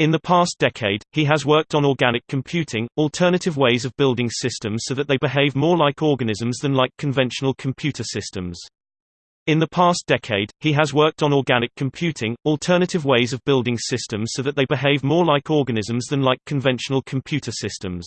In the past decade, he has worked on organic computing, alternative ways of building systems so that they behave more like organisms than like conventional computer systems. In the past decade, he has worked on organic computing, alternative ways of building systems so that they behave more like organisms than like conventional computer systems.